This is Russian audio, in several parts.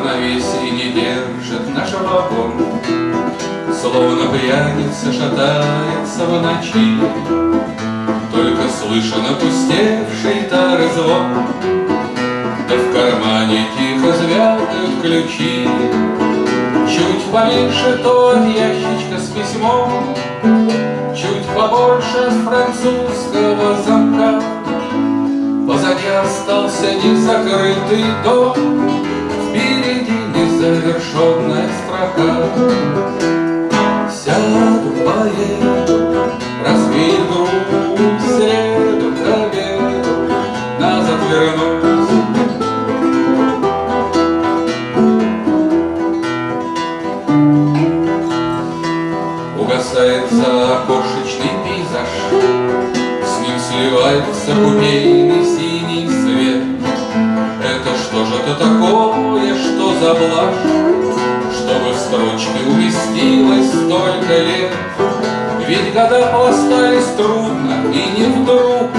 равновесии не держит нашего вагон. Словно пьяница шатается в ночи, Только слышен опустевший тары звон. Да в кармане тихо звякают ключи, Чуть поменьше тот ящичка с письмом, Чуть побольше французского замка, Позади остался незакрытый дом. Впереди незавершенная строка. Сяду, поеду, развею грудь, Среду обеду, назад вернусь. Угасает за окошечный пейзаж, С ним сливается купейный синий свет. Это что же это такое, за блажь, Чтобы в строчке уместилось столько лет? Ведь года пластались трудно и не вдруг,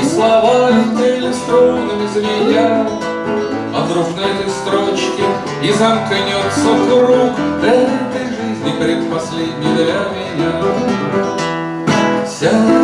И слова летели струнами звеня, А вдруг на этой строчке и замкнется круг Этой жизни предпоследней для меня. Сяду,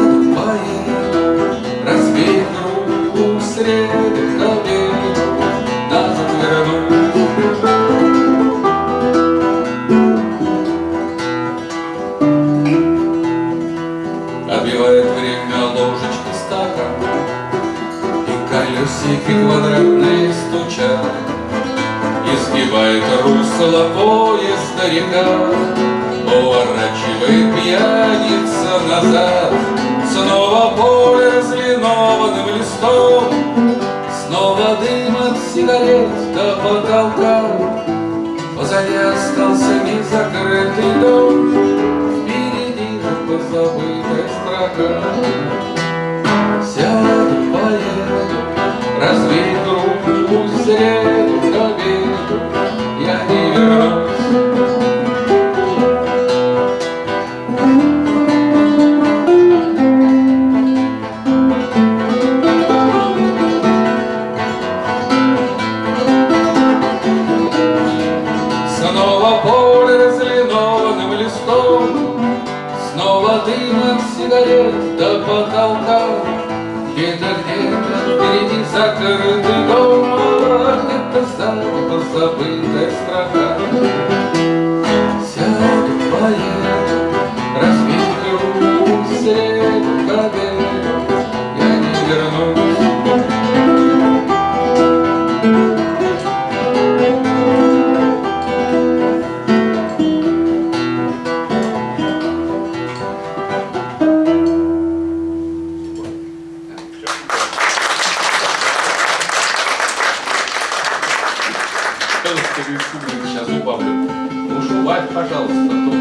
И колесики квадратные стучат, Изгибает русло поезда река, Поворачивает пьяница назад, Снова поле разлинованным листом, Снова дым от сигарет до потолка, Позади остался незакрытый Снова поле разлинованным листом, Снова дым от сигарет до потолка, Где-то, где-то впереди закрытый дом, а Где-то сзади позабытая строка. Сяду, поеду, развею руку, Среду к обеду, я не вернусь. Сейчас убавлю. Уж убавь, пожалуйста. то-